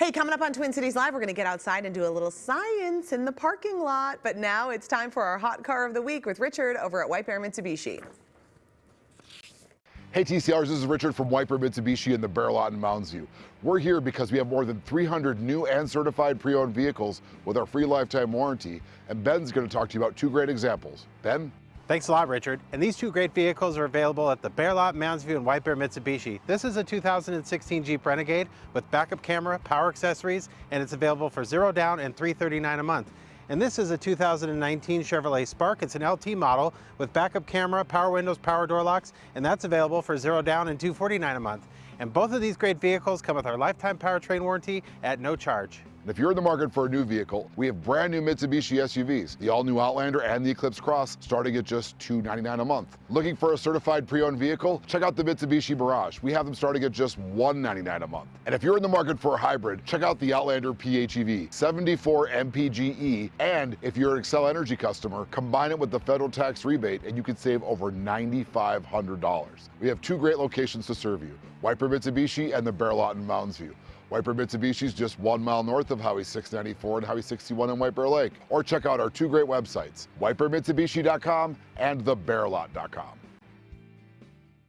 Hey, coming up on Twin Cities Live, we're going to get outside and do a little science in the parking lot. But now it's time for our hot car of the week with Richard over at White Bear Mitsubishi. Hey TCRs, this is Richard from White Bear Mitsubishi in the Bear Lot in Mounds View. We're here because we have more than 300 new and certified pre-owned vehicles with our free lifetime warranty, and Ben's going to talk to you about two great examples. Ben? Thanks a lot, Richard. And these two great vehicles are available at the Bear Lot, Mounds View, and White Bear Mitsubishi. This is a 2016 Jeep Renegade with backup camera, power accessories, and it's available for zero down and 339 a month. And this is a 2019 Chevrolet Spark. It's an LT model with backup camera, power windows, power door locks, and that's available for zero down and 249 a month. And both of these great vehicles come with our lifetime powertrain warranty at no charge. If you're in the market for a new vehicle, we have brand new Mitsubishi SUVs, the all-new Outlander and the Eclipse Cross, starting at just 299 a month. Looking for a certified pre-owned vehicle? Check out the Mitsubishi Mirage. We have them starting at just 199 a month. And if you're in the market for a hybrid, check out the Outlander PHEV, 74 MPGE, and if you're an Xcel Energy customer, combine it with the federal tax rebate and you can save over $9,500. We have two great locations to serve you, White Bear Mitsubishi and the Bear Lot in Mounds View. Mitsubishi is just one mile north of Highway 694 and Highway 61 in White Bear Lake. Or check out our two great websites, whitebearmitsubishi.com and thebearlot.com.